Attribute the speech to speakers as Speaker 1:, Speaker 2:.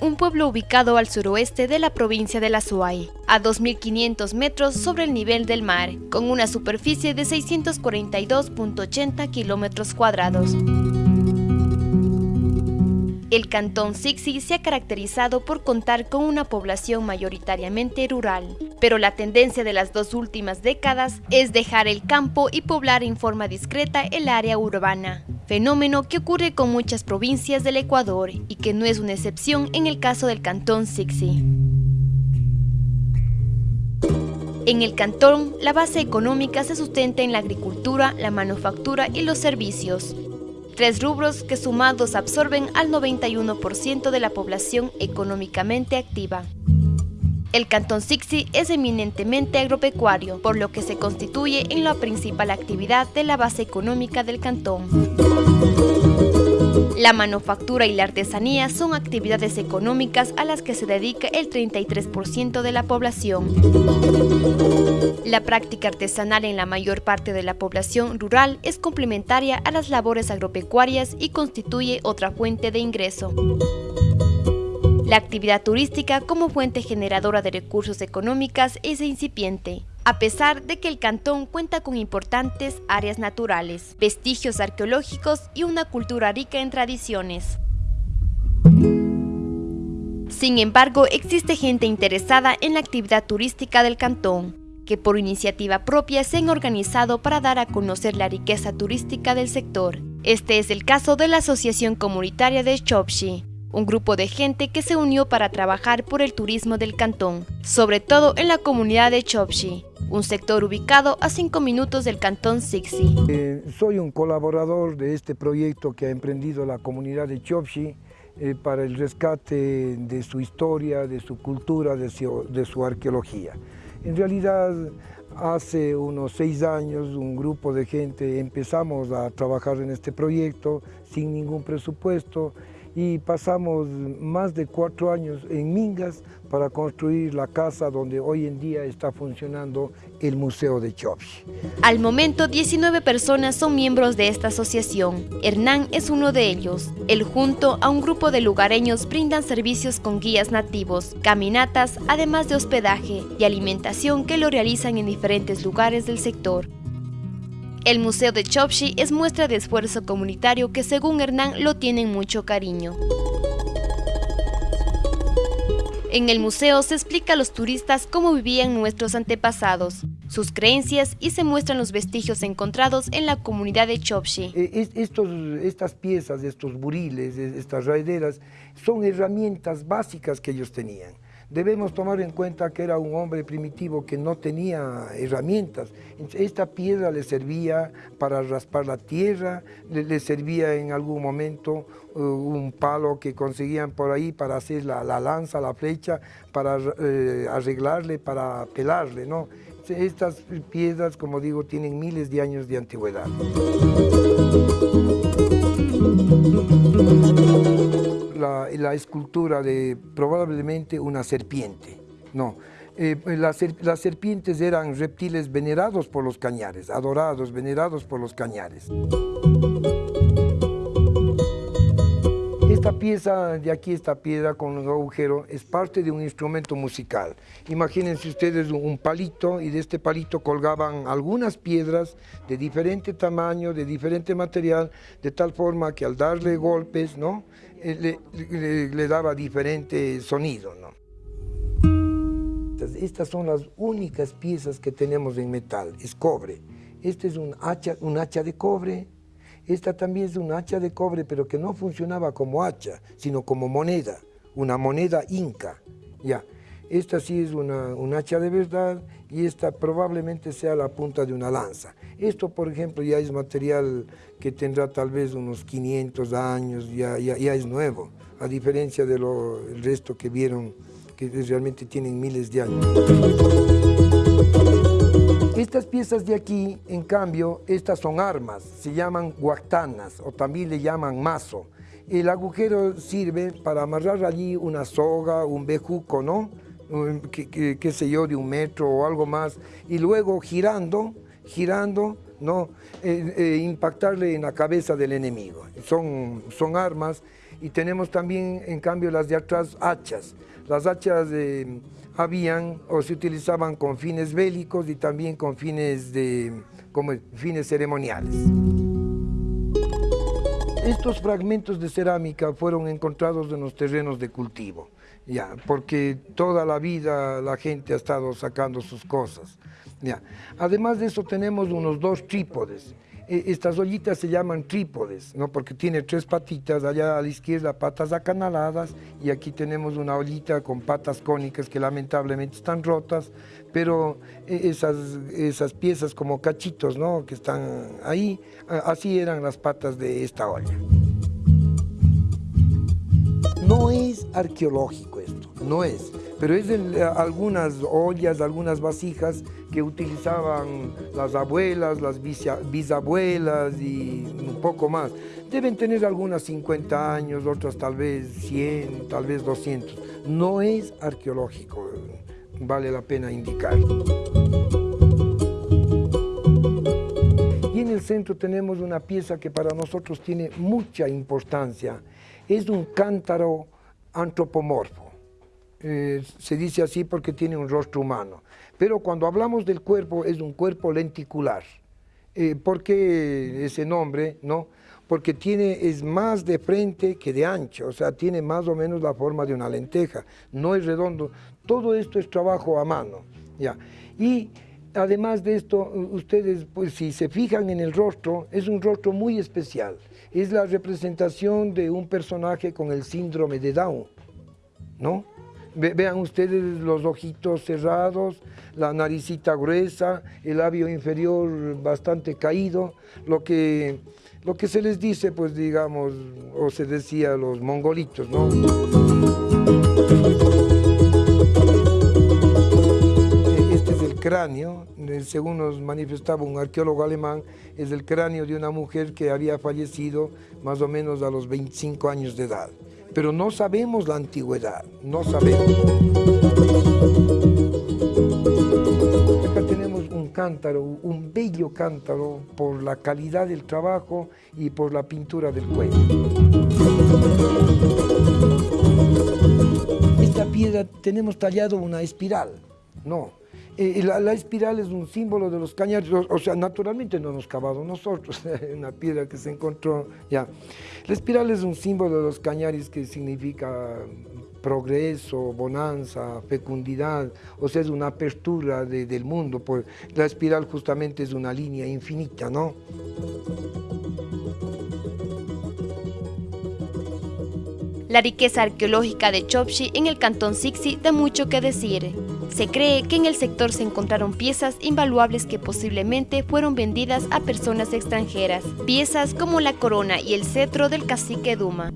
Speaker 1: Un pueblo ubicado al suroeste de la provincia de La Suay, a 2.500 metros sobre el nivel del mar, con una superficie de 642.80 kilómetros cuadrados. El cantón Sixi se ha caracterizado por contar con una población mayoritariamente rural, pero la tendencia de las dos últimas décadas es dejar el campo y poblar en forma discreta el área urbana, fenómeno que ocurre con muchas provincias del Ecuador y que no es una excepción en el caso del cantón Sixi. En el cantón, la base económica se sustenta en la agricultura, la manufactura y los servicios, tres rubros que sumados absorben al 91% de la población económicamente activa. El cantón Sixi es eminentemente agropecuario, por lo que se constituye en la principal actividad de la base económica del cantón. La manufactura y la artesanía son actividades económicas a las que se dedica el 33% de la población. La práctica artesanal en la mayor parte de la población rural es complementaria a las labores agropecuarias y constituye otra fuente de ingreso. La actividad turística como fuente generadora de recursos económicas es incipiente a pesar de que el cantón cuenta con importantes áreas naturales, vestigios arqueológicos y una cultura rica en tradiciones. Sin embargo, existe gente interesada en la actividad turística del cantón, que por iniciativa propia se han organizado para dar a conocer la riqueza turística del sector. Este es el caso de la Asociación Comunitaria de Chopshi, un grupo de gente que se unió para trabajar por el turismo del cantón, sobre todo en la comunidad de Chopshi, un sector ubicado a cinco minutos del cantón Sixi.
Speaker 2: Eh, soy un colaborador de este proyecto que ha emprendido la comunidad de Chopshi eh, para el rescate de su historia, de su cultura, de su, arqueología. En realidad, hace unos seis años, un grupo de gente empezamos a trabajar en este proyecto sin ningún presupuesto y pasamos más de cuatro años en Mingas para construir la casa donde hoy en día está funcionando el Museo de Chopshi.
Speaker 1: Al momento, 19 personas son miembros de esta asociación. Hernán es uno de ellos. Él junto a un grupo de lugareños brindan servicios con guías nativos, caminatas, además de hospedaje y alimentación que lo realizan en diferentes lugares del sector. El Museo de Chopshi es muestra de esfuerzo comunitario que según Hernán lo tienen mucho cariño. En el museo se explica a los turistas cómo vivían nuestros antepasados, sus creencias y se muestran los vestigios encontrados en la comunidad de Chopshi.
Speaker 2: Eh, estas piezas, estos buriles, estas raideras, son herramientas básicas que ellos tenían. Debemos tomar en cuenta que era un hombre primitivo que no tenía herramientas. Esta piedra le servía para raspar la tierra, le, servía en algún momento uh, un palo que conseguían por ahí para hacer la, lanza, la flecha, para eh, arreglarle, para pelarle. ¿no? Estas piedras, como digo, tienen miles de años de antigüedad la, escultura de probablemente una serpiente. No, eh, las, serpientes eran reptiles venerados por los cañares, adorados, venerados por los cañares. Pieza de aquí, esta piedra con los agujeros, es parte de un instrumento musical. Imagínense ustedes un palito y de este palito colgaban algunas piedras de diferente tamaño, de diferente material, de tal forma que al darle golpes, ¿no? Eh, le, daba diferente sonido. ¿no? Estas son las únicas piezas que tenemos en metal, es cobre. Este es un hacha, un hacha de cobre, esta también es un hacha de cobre, pero que no funcionaba como hacha, sino como moneda, una moneda inca. Ya. Esta sí es una, un hacha de verdad y esta probablemente sea la punta de una lanza. Esto, por ejemplo, ya es material que tendrá tal vez unos 500 años, ya, ya, es nuevo, a diferencia del resto que vieron que realmente tienen miles de años. Piezas de aquí, en cambio, estas son armas, se llaman guactanas o también le llaman mazo. El agujero sirve para amarrar allí una soga, un bejuco, ¿no? qué, sé yo, de un metro o algo más, y luego girando, girando, ¿no? Eh, eh, impactarle en la cabeza del enemigo. Son, son armas y tenemos también, en cambio, las de atrás, hachas. Las hachas habían o se utilizaban con fines bélicos y también con fines, de, como fines ceremoniales. Estos fragmentos de cerámica fueron encontrados en los terrenos de cultivo, ya, porque toda la vida la gente ha estado sacando sus cosas. Ya. Además de eso tenemos unos dos trípodes. E, estas ollitas se llaman trípodes, ¿no? porque tiene tres patitas, allá a la izquierda patas acanaladas y aquí tenemos una ollita con patas cónicas que lamentablemente están rotas, pero e, esas, esas piezas como cachitos ¿no? que están ahí, así eran las patas de esta olla. No es arqueológico esto, no es pero es de algunas ollas, algunas vasijas que utilizaban las abuelas, las bisabuelas y un poco más. Deben tener algunas 50 años, otras tal vez 100, tal vez 200. No es arqueológico, vale la pena indicar. Y en el centro tenemos una pieza que para nosotros tiene mucha importancia. Es un cántaro antropomorfo. Eh, se dice así porque tiene un rostro humano. Pero cuando hablamos del cuerpo es un cuerpo lenticular. Eh, ¿Por qué ese nombre? No? Porque tiene, es más de frente que de ancho, o sea, tiene más o menos la forma de una lenteja, no es redondo. Todo esto es trabajo a mano. ¿ya? Y además de esto, ustedes, pues si se fijan en el rostro, es un rostro muy especial. Es la representación de un personaje con el síndrome de Down, ¿no? Vean ustedes los ojitos cerrados, la naricita gruesa, el labio inferior bastante caído, lo que, lo que se les dice, pues digamos, o se decía los mongolitos, ¿no? Este es el cráneo, según nos manifestaba un arqueólogo alemán, es el cráneo de una mujer que había fallecido más o menos a los 25 años de edad pero no sabemos la antigüedad, no sabemos. Acá tenemos un cántaro, un bello cántaro por la calidad del trabajo y por la pintura del cuello. Esta piedra tenemos tallado una espiral, no, eh, la, espiral es un símbolo de los cañares, o, sea, naturalmente no hemos cavado nosotros, una piedra que se encontró, ya. La espiral es un símbolo de los cañares que significa progreso, bonanza, fecundidad, o sea, es una apertura del mundo, pues la espiral justamente es una línea infinita, ¿no?
Speaker 1: La riqueza arqueológica de Chopshi en el cantón Sixi da mucho que decir. Se cree que en el sector se encontraron piezas invaluables que posiblemente fueron vendidas a personas extranjeras, piezas como la corona y el cetro del cacique Duma.